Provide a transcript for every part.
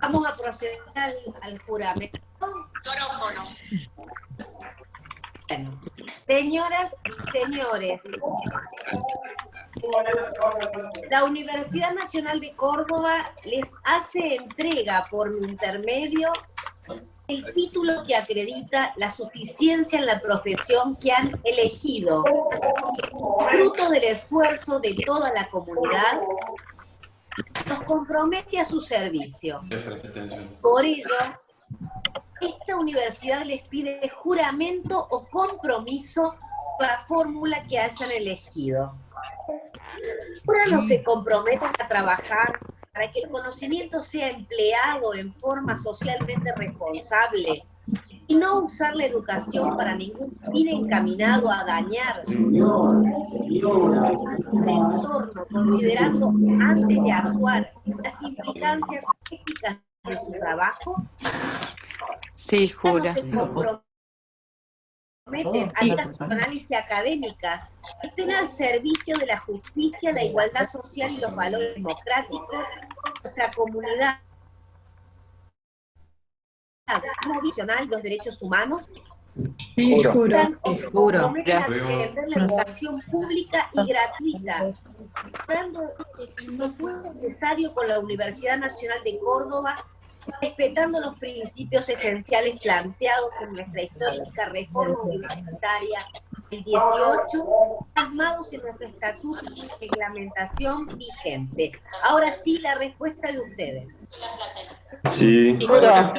Vamos a proceder al, juramento. Bueno, señoras y señores, la Universidad Nacional de Córdoba les hace entrega por intermedio el título que acredita la suficiencia en la profesión que han elegido, fruto del esfuerzo de toda la comunidad, los compromete a su servicio. Por ello, esta universidad les pide juramento o compromiso por la fórmula que hayan elegido. Ahora no se comprometen a trabajar para que el conocimiento sea empleado en forma socialmente responsable y no usar la educación para ningún fin encaminado a dañar el entorno, considerando antes de actuar las implicancias éticas de su trabajo. Sí, jura. Se comprometen a las personales y académicas que estén al servicio de la justicia, la igualdad social y los valores democráticos de nuestra comunidad provisional los derechos humanos Sí, juro. juro. defender la educación pública y gratuita, dando lo fue necesario con la Universidad Nacional de Córdoba, respetando los principios esenciales planteados en nuestra histórica reforma universitaria del 18, plasmados en nuestro estatuto y reglamentación vigente. Ahora sí, la respuesta de ustedes. Sí. Juro.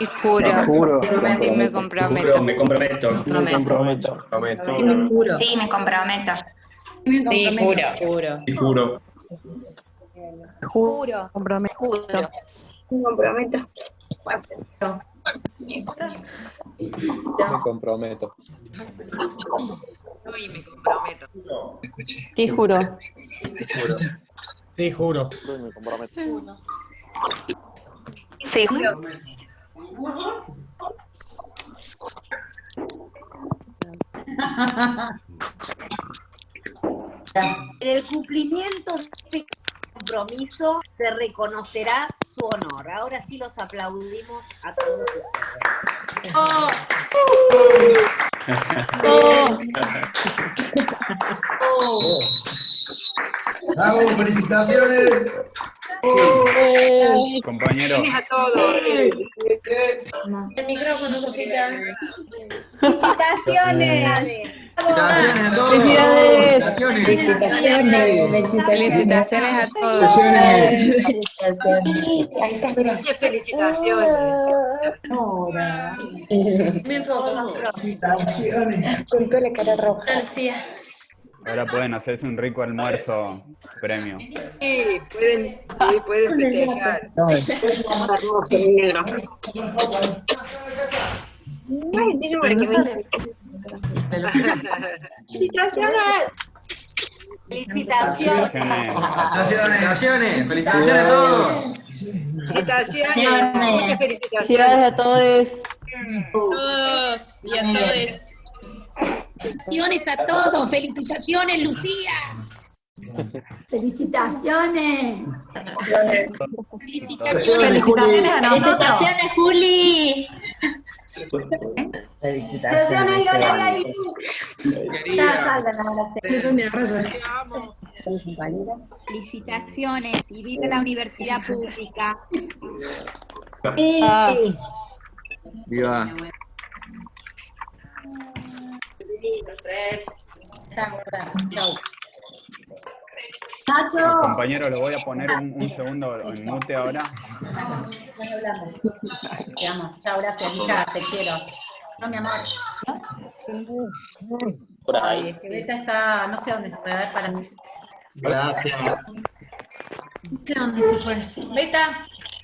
Y juro. Juro. Me comprometo. Me comprometo. Me comprometo. Juro. Sí, me comprometo. Me Sí, comprometo. juro. Y juro. Juro. Comprometo. Juro. Me comprometo. Me comprometo. Y me comprometo. Sí, juro. Sí, juro. Me comprometo. Sí, juro. En el cumplimiento de este compromiso se reconocerá su honor. Ahora sí los aplaudimos a todos ustedes. ¡Bravo! ¡Felicitaciones! Compañero. El micrófono, Sofita. ¡Felicitaciones! ¡Felicitaciones a todos! ¡Felicitaciones! Felicitaciones a todos. ¡Felicitaciones! Me enfoco. ¡Felicitaciones! Con toda la cara roja. García. Ahora pueden hacerse un rico almuerzo premio. Sí, pueden, sí, pueden festejar. Ay, tiene que ¡Felicitaciones! ¡Felicitaciones! Felicitaciones. ¡Felicitaciones! ¡Felicitaciones a todos! Felicitaciones. Muchas felicitaciones. a todos. Todos y a todos. Felicitaciones a todos, felicitaciones Lucía. Felicitaciones. Felicitaciones. Felicitaciones, Juli. Felicitaciones y viva la universidad pública. Viva. Compañero, lo voy a poner un, un segundo en mute ahora. Te amo. Chao, gracias, hija, te quiero. No, mi amor. Por Ay, es que Beta está, no sé dónde se puede ver para mí. Gracias. No sé dónde se fue. Beta,